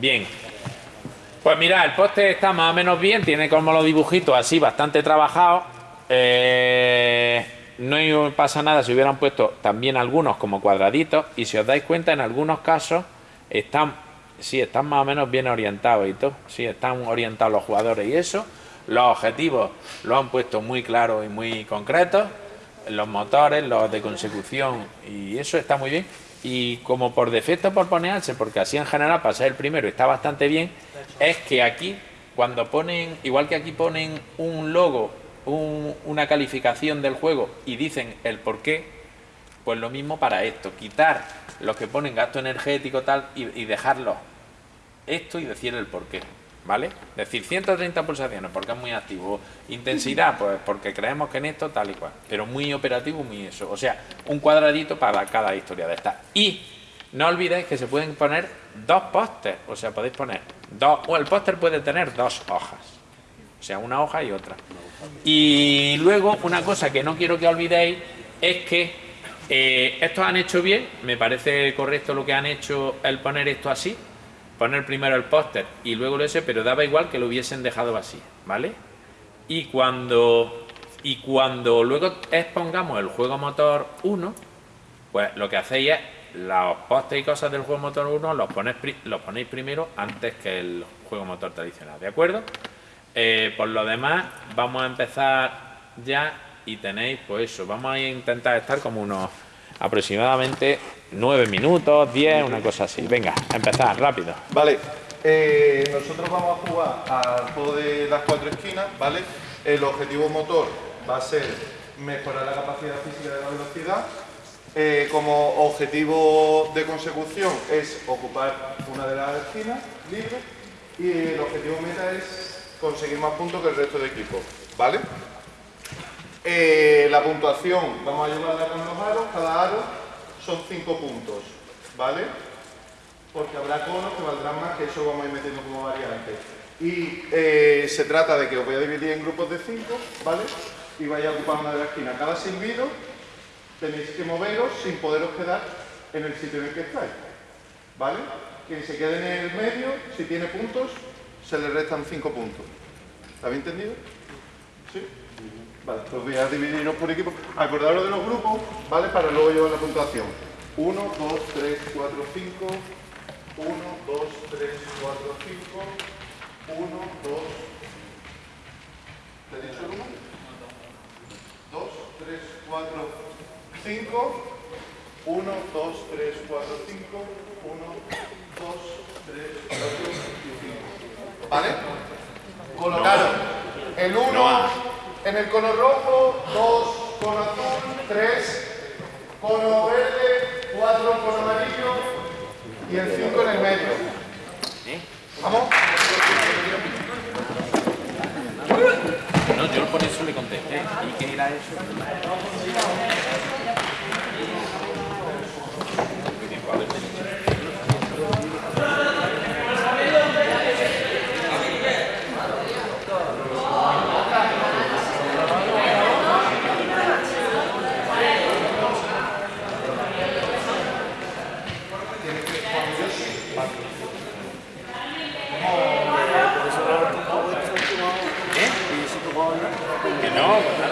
Bien. Pues mira, el poste está más o menos bien, tiene como los dibujitos así bastante trabajados. Eh, no pasa nada si hubieran puesto también algunos como cuadraditos y si os dais cuenta en algunos casos están, sí, están más o menos bien orientados y todo, sí, están orientados los jugadores y eso. Los objetivos los han puesto muy claros y muy concretos, los motores, los de consecución y eso está muy bien. Y como por defecto por ponerse, porque así en general ser el primero está bastante bien, es que aquí cuando ponen, igual que aquí ponen un logo, una calificación del juego y dicen el por qué, pues lo mismo para esto, quitar los que ponen gasto energético tal y, y dejarlo esto y decir el por qué. ¿Vale? Decir, 130 pulsaciones porque es muy activo. Intensidad, pues porque creemos que en esto tal y cual. Pero muy operativo, muy eso. O sea, un cuadradito para cada historia de esta. Y no olvidéis que se pueden poner dos pósters. O sea, podéis poner dos... O el póster puede tener dos hojas. O sea, una hoja y otra. Y luego, una cosa que no quiero que olvidéis es que eh, estos han hecho bien. Me parece correcto lo que han hecho el poner esto así poner primero el póster y luego lo ese, pero daba igual que lo hubiesen dejado así, ¿vale? Y cuando, y cuando luego expongamos el juego motor 1, pues lo que hacéis es los pósteres y cosas del juego motor 1 los ponéis, los ponéis primero antes que el juego motor tradicional, ¿de acuerdo? Eh, por lo demás, vamos a empezar ya y tenéis, pues eso, vamos a intentar estar como unos aproximadamente 9 minutos, 10, una cosa así. Venga, empezar, rápido. Vale, eh, nosotros vamos a jugar al juego de las cuatro esquinas, ¿vale? El objetivo motor va a ser mejorar la capacidad física de la velocidad. Eh, como objetivo de consecución es ocupar una de las esquinas libre y el objetivo meta es conseguir más puntos que el resto de equipos, ¿vale? Eh, la puntuación, vamos a llevarla con los aros, cada aro son 5 puntos, ¿vale? Porque habrá conos que valdrán más, que eso vamos a ir metiendo como variante. Y eh, se trata de que os voy a dividir en grupos de 5, ¿vale? Y vais a ocupar una de las esquinas. Cada silbido tenéis que moveros sin poderos quedar en el sitio en el que estáis, ¿vale? Quien se quede en el medio, si tiene puntos, se le restan 5 puntos. ¿Habéis entendido? ¿Sí? Vale, pues voy a dividirnos por equipo. Acordaros de los grupos, ¿vale? Para luego llevar la puntuación. 1, 2, 3, 4, 5. 1, 2, 3, 4, 5. 1, 2. ¿Te he dicho el 1? 2, 3, 4, 5. 1, 2, 3, 4, 5. 1, 2, 3, 4, 5. ¿Vale? Colocaron el 1. En el cono rojo, 2, cono azul, 3, cono verde, 4, cono amarillo y el 5 en el medio. ¿Vamos? No, yo por eso le contesté. ¿Y qué era eso?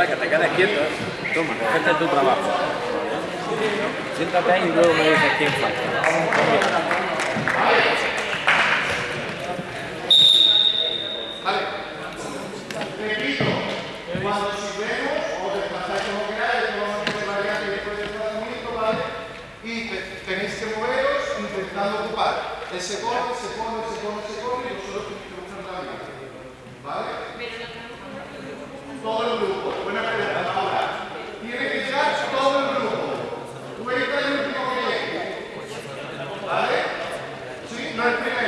Que te quedes quieto. Toma, este es tu trabajo. Siéntate ahí y luego me dices quién falta. Vale. Repito, cuando si vemos o desplazáis como queráis, vamos a hacer variante después del desplazamiento, ¿vale? Y tenéis que moveros intentando ocupar ese cono, ese cono, ese cono, ese cono y vosotros tenéis que buscar la vida. ¿Vale? Todo el grupo. Buena pregunta. Ahora, tiene que llegar todo el grupo. Cuenta el último que llegue. ¿Vale? Sí, no el primero.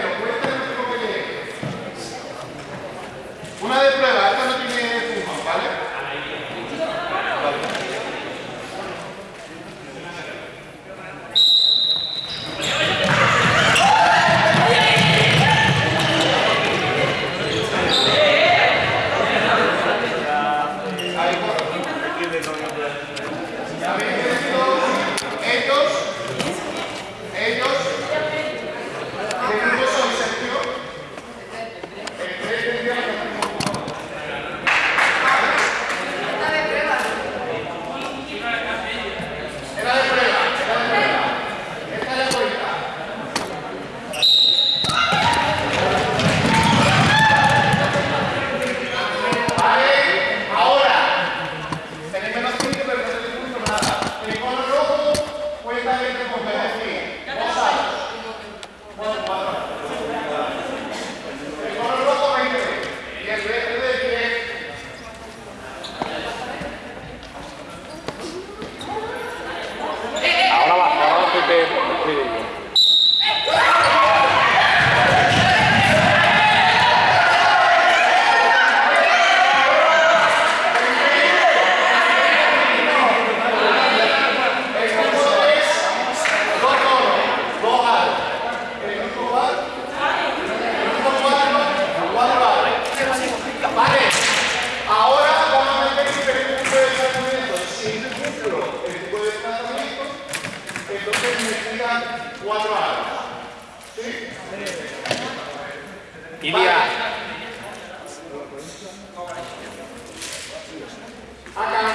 A cangrejo.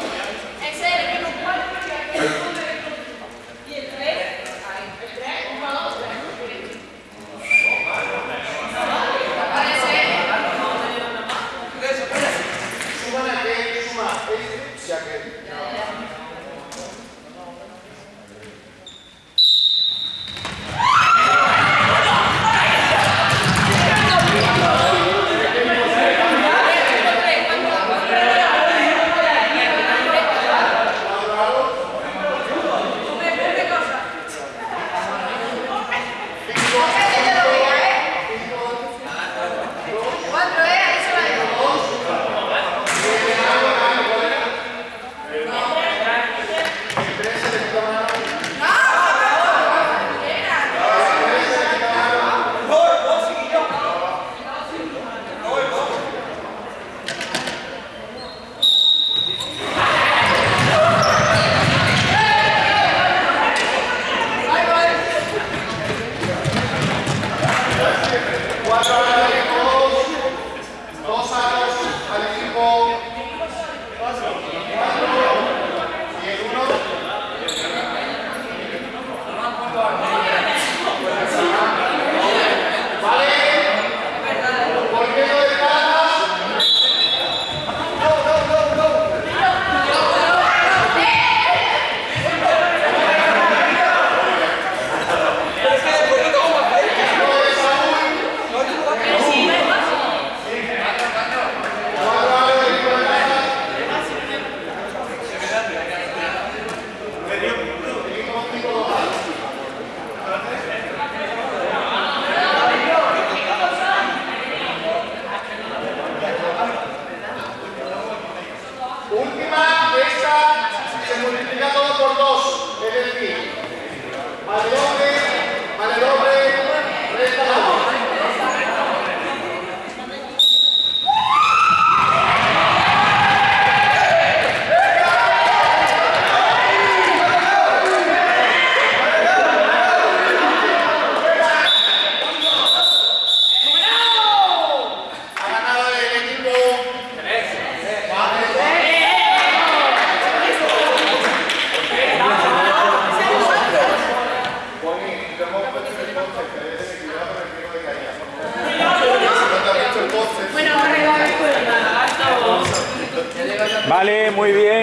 Yeah. Muy bien.